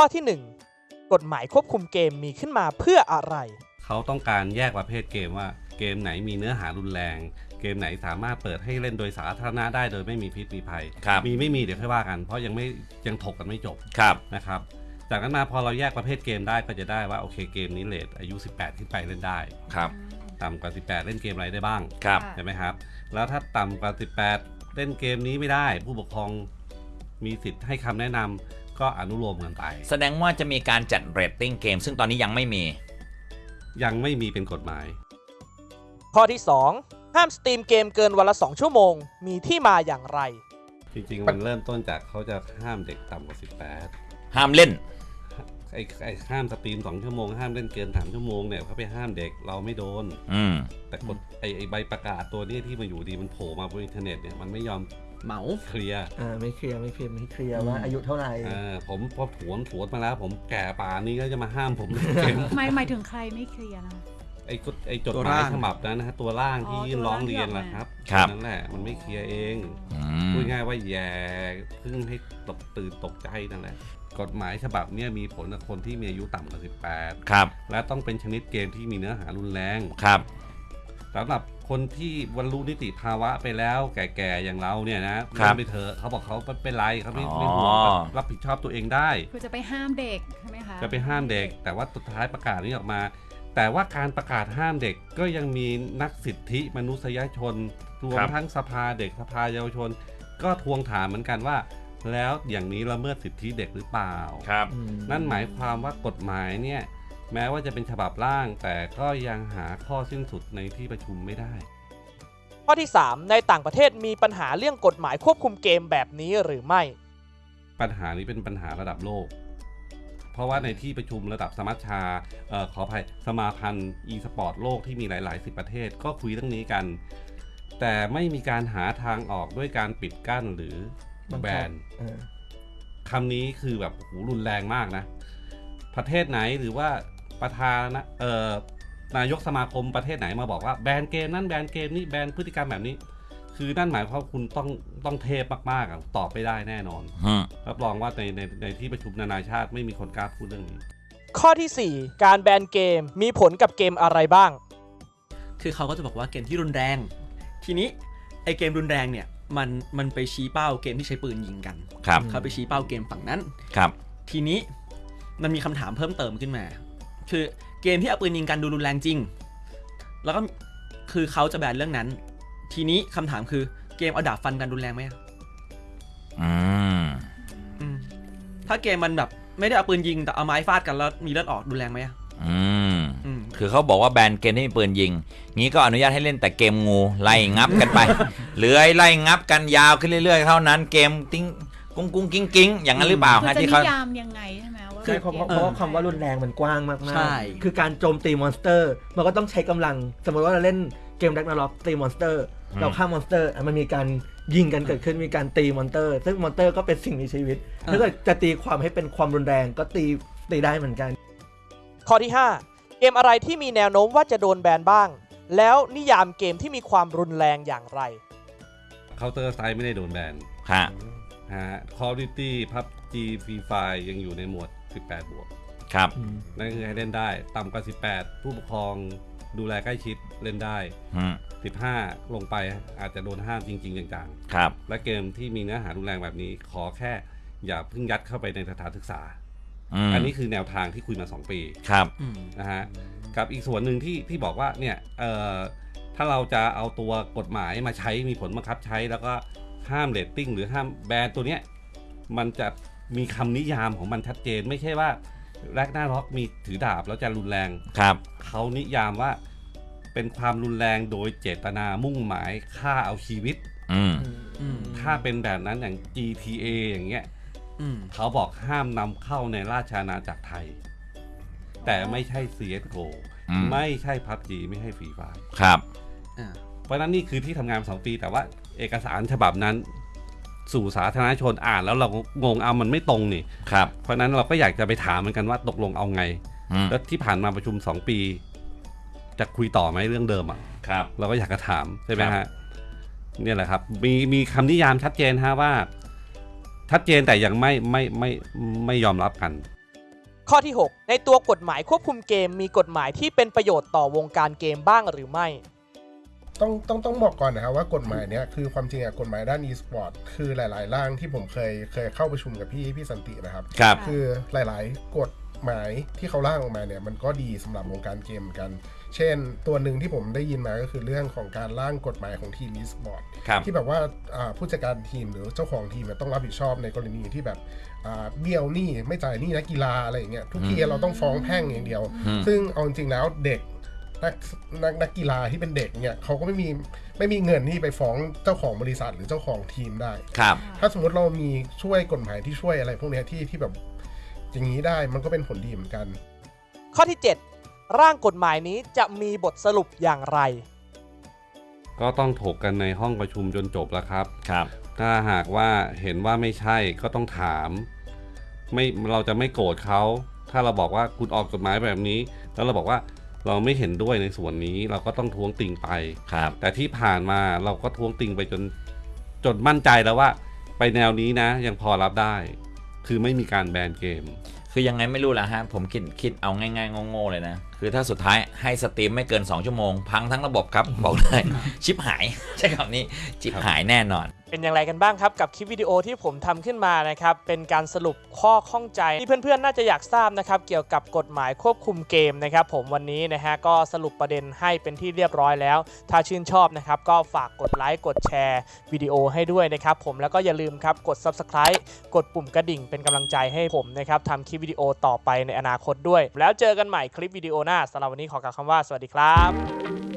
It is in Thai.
ข้อที่ 1 กฎหมายควบคุมเกมมีขึ้นมาเพื่ออะไร เขาต้องการแยกประเภทเกมว่าเกมไหนมีเนื้อหารุนแรง เกมไหนสามารถเปิดให้เล่นโดยสาธารณะได้โดยไม่มีพิษมีภัย ครับมีไม่มีเดี๋ยวค่อยว่ากัน เพราะยังไม่ยังถกกันไม่จบครับ นะครับ จากนั้นมาพอเราแยกประเภทเกมได้ก็จะได้ว่าโอเคเกมนี้เลทอายุ 18 ขึ้นไปเล่นได้ ครับต่ำกว่า 18 เล่นเกมอะไรได้บ้างครับค่ะใช่ไหมครับ แล้วถ้าต่ำกว่า 18 เล่นเกมนี้ไม่ได้ ผู้ปกครองมีสิทธิ์ให้คำแนะนำ ก็อนุโลมกันไป แสดงว่าจะมีการจัดเรตติ้งเกม ซึ่งตอนนี้ยังไม่มี ยังไม่มีเป็นกฎหมาย ข้อที่ 2 ห้าม stream เกมเกินวันละ 2 ชั่วโมง มีที่มาอย่างไร จริงๆ มันเริ่มต้นจากเขาจะห้ามเด็กต่ำกว่าห้ามเล่น18ไอ้ไอ้ห้าม stream 2ชั่วโมงห้ามเล่นเกิน3ชั่วโมงเนี่ยเขาไปห้ามเด็กเราไม่โดน อืมแต่กฎไอ้ไอ้ใบประกาศตัวนี้ที่มาอยู่ดีมันโผล่มาบนอินเทอร์เน็ตเนี่ยมันไม่ยอม เหมาเคลียร์อ่าไม่เคลียร์ไม่เคลียร์ไม่เคลียร์อืมว่าอายุเท่าไหร่อ่าผมพอถวนถวนมาแล้ว ผมแก่ป่านนี้ก็จะมาห้ามผมเล่นเกมหมายหมายถึงใครไม่เคลียร์นะไอ้กฎไอ้จดตัวหมายร่างฉบับนั้นนะฮะตัวร่างที่อ๋อตัวร้ร่าองงเรียนที่ออกมาล่ะครับครับ นั่นแหละมันไม่เคลียร์เองอืมพูดง่ายว่าแย่เพิ่งให้ตกตื่นตกใจนั่นแหละกฎหมายฉบับเนี้ยมีผลกับคนที่มีอายุต่ำกว่าครับ18และต้องเป็นชนิดเกมที่มีเนื้อหารุนแรง ครับ สำหรับคนที่บรรลุนิติภาวะไปแล้วแก่ๆอย่างเราเนี่ยนะครับเล่นไปเถอะเขาบอกเขาไม่เป็นไรเขาไม่อ๋อไม่ห่วงรับผิดชอบตัวเองได้ คือจะไปห้ามเด็กใช่ไหมคะจะไปห้ามเด็ก แต่ว่าสุดท้ายประกาศนี้ออกมา แต่ว่าการประกาศห้ามเด็กก็ยังมีนักสิทธิมนุษยชนรวมครับ ทั้งสภาเด็กสภาเยาวชน ก็ทวงถามเหมือนกันว่า แล้วอย่างนี้ละเมิดสิทธิเด็กหรือเปล่า ครับอืมนั่นหมายความว่ากฎหมายเนี่ย แม้ว่าจะเป็นฉบับร่าง แต่ก็ยังหาข้อสิ้นสุดในที่ประชุมไม่ได้ ข้อที่ 3 ในต่างประเทศมีปัญหาเรื่องกฎหมายควบคุมเกมแบบนี้หรือไม่ ปัญหานี้เป็นปัญหาระดับโลก เพราะว่าในที่ประชุมระดับสมัชชาเอ่อขออภัยสมาพันธ์อีสปอร์ตโลกที่มีหลาย ๆ สิบประเทศก็คุยเรื่องนี้กัน แต่ไม่มีการหาทางออกด้วยการปิดกั้นหรือบังคับแบนเออคำนี้คือแบบโอ้โหรุนแรงมากนะ ประเทศไหนหรือว่า ประธานนะเอ่อนายกสมาคมประเทศไหนมาบอกว่าแบนเกมนั้นแบนเกมนี้แบนพฤติกรรมแบบนี้ คือนั่นหมายความว่าคุณต้องต้องเทพมากๆอะตอบไม่ได้แน่นอนอืมรับรองว่าในในในที่ประชุมนานาชาติไม่มีคนกล้าพูดเรื่องนี้ ข้อทีสี่ 4 การแบนเกมมีผลกับเกมอะไรบ้าง คือเขาก็จะบอกว่าเกมที่รุนแรง ทีนี้ไอเกมรุนแรงเนี่ยมันมันไปชี้เป้าเกมที่ใช้ปืนยิงกันครับ เขาไปชี้เป้าเกมฝั่งนั้น ครับ ทีนี้มันมีคำถามเพิ่มเติมขึ้นมา คือเกมที่เอาปืนยิงกันดูรุนแรงจริง แล้วก็คือเขาจะแบนเรื่องนั้น ทีนี้คำถามคือเกมเอาดาบฟันกันรุนแรงไหมอะอืมอืมถ้าเกมมันแบบ ไม่ได้เอาปืนยิงแต่เอาไม้ฟาดกันแล้วมีเลือดออกรุนแรงไหมอะอืมอืมคือเขาบอกว่าแบนเกมที่มีปืนยิง งี้ก็อนุญาตให้เล่นแต่เกมงูไล่งับกันไปเลื้อยไล่งับกันยาวขึ้นเรื่อยๆเท่านั้น เกมติ้งกุ้งกุ้งกิ้งกิ้งอย่างนั้นหรือเปล่าคือฮะจะที่นิเขายามยังไง ใช่ไหมว่าใช่เพราะเพราะกมเพราะว่าคำว่ารุนแรงมันกว้างมากๆ ใช่ คือการโจมตี monster มันก็ต้องใช้กำลัง สมมติว่าเราเล่นเกม Ragnarok ตี monster อืมเราฆ่า monster อะมันมีการยิงกันเกิดขึ้นมีการตี monster ซึ่ง monster ก็เป็นสิ่งมีชีวิต ถ้าเกิดจะตีความให้เป็นความรุนแรงก็ตีตีได้เหมือนกัน ข้อที่ 5 เกมอะไรที่มีแนวโน้มว่าจะโดนแบนบ้าง แล้วนิยามเกมที่มีความรุนแรงอย่างไร Counter Strike ไม่ได้โดนแบนฮะ ฮะ Call of Duty PUBG Free Fire ยังอยู่ในหมวด 18 บวกครับนั่นคือให้เล่นได้ ต่ำกว่า 18 ผู้ปกครองดูแลใกล้ชิดเล่นได้อืม15 ลงไปอาจจะโดนห้ามจริงๆจังครับๆและเกมที่มีเนื้อหารุนแรงแบบนี้ ขอแค่อย่าเพิ่งยัดเข้าไปในสถานศึกษาอืมอันนี้คือแนวทางที่คุยมา 2 ปีครับอืมนะฮะกับอีกส่วนหนึ่งที่ที่บอกว่าเนี่ยเอ่อถ้าเราจะเอาตัวกฎหมายมาใช้มีผลบังคับใช้แล้วก็ห้ามเรตติ้งหรือห้ามแบนตัวเนี้ยมันจะ มีคำนิยามของมันชัดเจนไม่ใช่ว่าแรกหน้าร็อกมีถือดาบแล้วจะรุนแรง ครับ เขานิยามว่าเป็นความรุนแรงโดยเจตนามุ่งหมายฆ่าเอาชีวิต อืม อืมถ้าเป็นแบบนั้นอย่าง GTA อย่างเงี้ยอืมเขาบอกห้ามนำเข้าในราชอาณาจักรไทย แต่ไม่ใช่ CSGO อืม ไม่ใช่พับจีไม่ให้ฟรีไฟ ครับ อ่า เพราะฉะนั้นนี่คือที่ทำงานสองปีแต่ว่าเอกสารฉบับนั้น สู่สาธารณชนอ่าน แล้วเรางงเอามันไม่ตรงนี่ครับ เพราะฉะนั้นเราก็อยากจะไปถามเหมือนกันว่าตกลงเอาไง อืมแล้วที่ผ่านมาประชุม 2 ปี จะคุยต่อไหมเรื่องเดิมอะ ครับ เราก็อยากจะถามใช่ไหมครัฮะบ เนี่ยแหละครับ มีมีคำนิยามชัดเจนฮะว่า ชัดเจนแต่ยังไม่ไม่ไม่ไม่ยอมรับกัน ข้อที่ 6 ในตัวกฎหมายควบคุมเกมมีกฎหมายที่เป็นประโยชน์ต่อวงการเกมบ้างหรือไม่ ต้องต้องต้องบอกก่อนนะครับว่ากฎหมายเนี้ยคือความจริงอะกฎหมายด้าน e-sport คือหลาย ๆ ร่างที่ผมเคยเคยเข้าประชุมกับพี่พี่สันตินะครับ ครับ คือหลาย ๆ กฎหมายที่เขาร่างออกมาเนี่ยมันก็ดีสำหรับวงการเกมเหมือนกัน เช่น ตัวหนึ่งที่ผมได้ยินมาก็คือเรื่องของการร่างกฎหมายของทีม e-sport ครับที่แบบว่าอ่าผู้จัดการทีมหรือเจ้าของทีมเนี่ยต้องรับผิดชอบในกรณีที่แบบอ่าเบี้ยวหนี้ไม่จ่ายหนี้นักกีฬาอะไรอย่างเงี้ยทุกทีเราต้องฟ้องแพ่งอย่างเดียวอืมซึ่งเอาจริงๆแล้วเด็ก นักนักนักกีฬาที่เป็นเด็กเนี่ยเขาก็ไม่มีไม่มีเงินที่ไปฟ้องเจ้าของบริษัทหรือเจ้าของทีมได้ ครับ ถ้าสมมติเรามีช่วยกฎหมายที่ช่วยอะไรพวกเนี้ยที่ที่แบบอย่างนี้ได้มันก็เป็นผลดีเหมือนกัน ข้อที่ 7 ร่างกฎหมายนี้จะมีบทสรุปอย่างไร ก็ต้องถกกันในห้องประชุมจนจบแล้วครับ ครับ ถ้าหากว่าเห็นว่าไม่ใช่ก็ต้องถาม ไม่เราจะไม่โกรธเขา ถ้าเราบอกว่าคุณออกกฎหมายแบบนี้ แล้วเราบอกว่า เราไม่เห็นด้วยในส่วนนี้เราก็ต้องท้วงติงไปครับ แต่ที่ผ่านมาเราก็ท้วงติงไปจนจนมั่นใจแล้วว่า ไปแนวนี้นะ ยังพอรับได้ คือไม่มีการแบนเกม คือยังไงไม่รู้ละฮะ ผมคิดคิดเอาง่ายๆโง่ๆเลยนะ คือถ้าสุดท้ายให้สตรีมไม่เกิน 2 ชั่วโมง พังทั้งระบบครับ บอกเลย ชิปหาย ใช่คำนี้ชิปหายแน่นอน เป็นอย่างไรกันบ้างครับกับคลิปวิดีโอที่ผมทำขึ้นมานะครับเป็นการสรุปข้อข้องใจที่เพื่อนๆ น่าจะอยากทราบนะครับเกี่ยวกับกฎหมายควบคุมเกมนะครับผมวันนี้นะฮะก็สรุปประเด็นให้เป็นที่เรียบร้อยแล้ว ถ้าชื่นชอบนะครับก็ฝากกดไลค์กดแชร์วิดีโอให้ด้วยนะครับผมแล้วก็อย่าลืมครับกด subscribe กดปุ่มกระดิ่งเป็นกำลังใจให้ผมนะครับทำคลิปวิดีโอต่อไปในอนาคตด้วย แล้วเจอกันใหม่คลิปวิดีโอหน้าสำหรับวันนี้ขอกล่าวคำว่าสวัสดีครับ